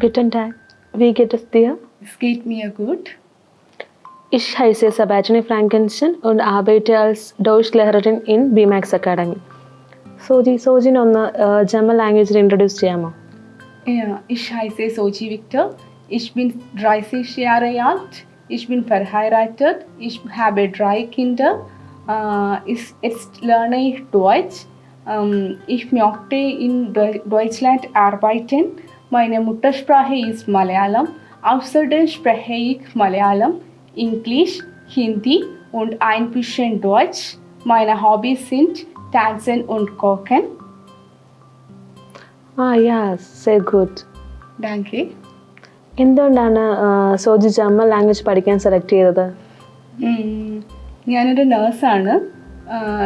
Guten Tag. Wie geht es dir? Es geht mir gut. Ich heiße Sebastian Frankenstein und arbeite als Deutschlehrerin in BMAX Academy. സോജി സോജിനെ ഒന്ന് German ലാംഗ്വേജിൽ introduce ചെയ്യാമോ Ja, ich heiße Soji Victor. Ich bin 30 Jahre alt. Ich bin verheiratet. Ich habe Äh, ich, jetzt lerne ich Deutsch. Ähm, ich möchte in Deu- Deutschland arbeiten. Meine Muttersprache ist Malayalam. Außerdem spreche ich Malayalam, Englisch, Hindi und ein bisschen Deutsch. Meine Hobbys sind Tanzen und Kochen. ആ യാ say good Danke. എന്തുകൊണ്ടാണ് Soji German language പഠിക്കാൻ select ചെയ്തത്. ഞാനൊരു നേഴ്സാണ്.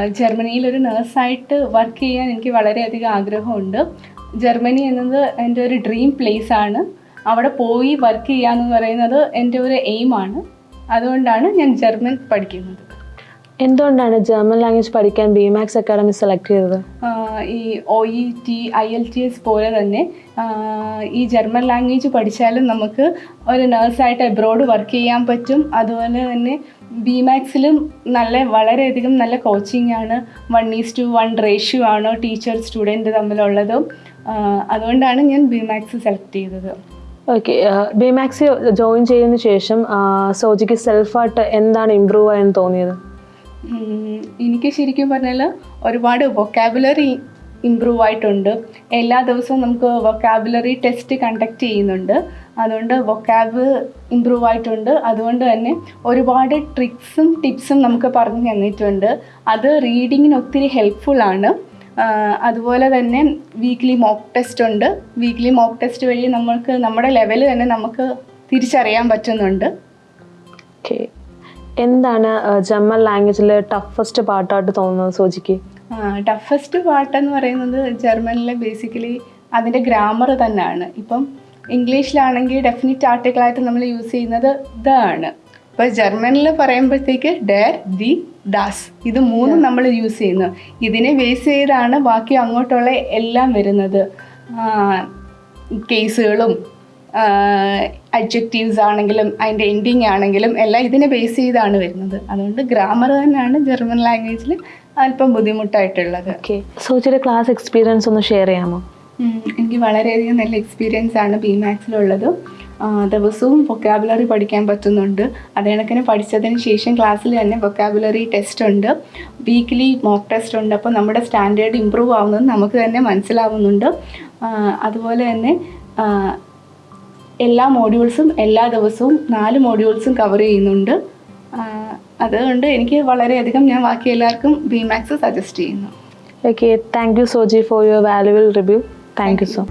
ജർമ്മനിയിൽ ഒരു നേഴ്സായിട്ട് work ചെയ്യാൻ എനിക്ക് വളരെയധികം ആഗ്രഹമുണ്ട്. ജർമ്മനി എന്നത് എന്റെ ഒരു ഡ്രീം പ്ലേസ് ആണ് അവിടെ പോയി വർക്ക് ചെയ്യാന്ന് പറയുന്നത് എന്റെ ഒരു എയിമാണ്. അതുകൊണ്ടാണ് ഞാൻ ജർമ്മൻ പഠിക്കുന്നത്. എന്തുകൊണ്ടാണ് ജർമ്മൻ ലാംഗ്വേജ് പഠിക്കാൻ ബിമാക്സ് അക്കാഡമി സെലക്ട് ചെയ്തത്? ഈ O E T I L T S പോലെ തന്നെ ഈ ജർമ്മൻ ലാംഗ്വേജ് പഠിച്ചാലും നമുക്ക് ഒരു നേഴ്സായിട്ട് എബ്രോഡ് വർക്ക് ചെയ്യാൻ പറ്റും. അതുപോലെ തന്നെ ബി മാക്സിലും നല്ല വളരെയധികം നല്ല കോച്ചിങ് ആണ്. One is to one ratio ആണ് ടീച്ചർ സ്റ്റുഡന്റ് തമ്മിലുള്ളതും. അതുകൊണ്ടാണ് ഞാൻ ബിമാക്സ് സെലക്ട് ചെയ്തത്. ഓക്കെ ബിമാക്സ് ജോയിൻ ചെയ്തതിന് ശേഷം സോജിക്ക് സെൽഫായിട്ട് എന്താണ് ഇമ്പ്രൂവ് ആയെന്ന് തോന്നിയത്? എനിക്ക് ശരിക്കും പറഞ്ഞാൽ ഒരുപാട് വൊക്കാബുലറി ഇമ്പ്രൂവ് ആയിട്ടുണ്ട്. എല്ലാ ദിവസവും നമുക്ക് വൊക്കാബുലറി ടെസ്റ്റ് കണ്ടക്ട് ചെയ്യുന്നുണ്ട്. അതുകൊണ്ട് വൊക്കാബ് ഇമ്പ്രൂവ് ആയിട്ടുണ്ട്. അതുകൊണ്ട് തന്നെ ഒരുപാട് ട്രിക്സും ടിപ്സും നമുക്ക് പറഞ്ഞു തന്നിട്ടുണ്ട്. അത് റീഡിങ്ങിന് ഒത്തിരി ഹെൽപ്ഫുൾ ആണ്. അതുപോലെ തന്നെ വീക്ക്ലി മോക്ക് ടെസ്റ്റ് ഉണ്ട്. വീക്ക്ലി മോക്ക് ടെസ്റ്റ് വഴി നമ്മൾക്ക് നമ്മുടെ ലെവൽ തന്നെ നമുക്ക് തിരിച്ചറിയാൻ പറ്റുന്നുണ്ട്. ഓക്കെ എന്താണ് ജമ്മൽ ലാംഗ്വേജിൽ ലാംഗ്വേജിലെ ടഫസ്റ്റ് പാട്ടായിട്ട് തോന്നുന്നത് സോജിക്ക്? ടഫസ്റ്റ് പാട്ടെന്ന് പറയുന്നത് ജർമ്മനിലെ ബേസിക്കലി അതിന്റെ ഗ്രാമർ തന്നെയാണ്. ഇപ്പം ഇംഗ്ലീഷിലാണെങ്കിൽ ഡെഫിനിറ്റ് ആർട്ടിക്കിളായിട്ട് നമ്മൾ യൂസ് ചെയ്യുന്നത് ദ ആണ്. ഇപ്പോൾ ജർമ്മനിൽ പറയുമ്പോഴത്തേക്ക് ഡേ ദി ദാസ്. ഇത് മൂന്നും നമ്മൾ യൂസ് ചെയ്യുന്നു. ഇതിനെ ബേസ് ചെയ്താണ് ബാക്കി അങ്ങോട്ടുള്ള എല്ലാം വരുന്നത്. കേസുകളും അഡ്ജക്റ്റീവ്സ് ആണെങ്കിലും അതിന്റെ എൻഡിങ് ആണെങ്കിലും എല്ലാം ഇതിനെ ബേസ് ചെയ്താണ് വരുന്നത്. അതുകൊണ്ട് ഗ്രാമർ തന്നെയാണ് ജർമ്മൻ ലാംഗ്വേജിൽ അല്പം ബുദ്ധിമുട്ടായിട്ടുള്ളത്. ഓക്കെ സോജിയുടെ ക്ലാസ് എക്സ്പീരിയൻസ് ഒന്ന് ഷെയർ ചെയ്യാമോ? എനിക്ക് വളരെയധികം നല്ല എക്സ്പീരിയൻസ് ആണ് ബി മാത്സിലുള്ളത് ദിവസവും വൊക്കാബുലറി പഠിക്കാൻ പറ്റുന്നുണ്ട്. അതേ കണക്കിന് പഠിച്ചതിന് ശേഷം ക്ലാസ്സിൽ തന്നെ വൊക്കാബുലറി ടെസ്റ്റ് ഉണ്ട്. വീക്ക്ലി മോക്ക് ടെസ്റ്റ് ഉണ്ട്. അപ്പോൾ നമ്മുടെ സ്റ്റാൻഡേർഡ് ഇമ്പ്രൂവ് ആവുന്നത് നമുക്ക് തന്നെ മനസ്സിലാവുന്നുണ്ട്. അതുപോലെ തന്നെ എല്ലാ മോഡ്യൂൾസും എല്ലാ ദിവസവും നാല് മോഡ്യൂൾസും കവർ ചെയ്യുന്നുണ്ട്. അതുകൊണ്ട് എനിക്ക് വളരെയധികം ഞാൻ ബാക്കി എല്ലാവർക്കും ബി മാത്സ് സജസ്റ്റ് ചെയ്യുന്നു okay thank you Soji for your വാല്യുവൽ review thank you so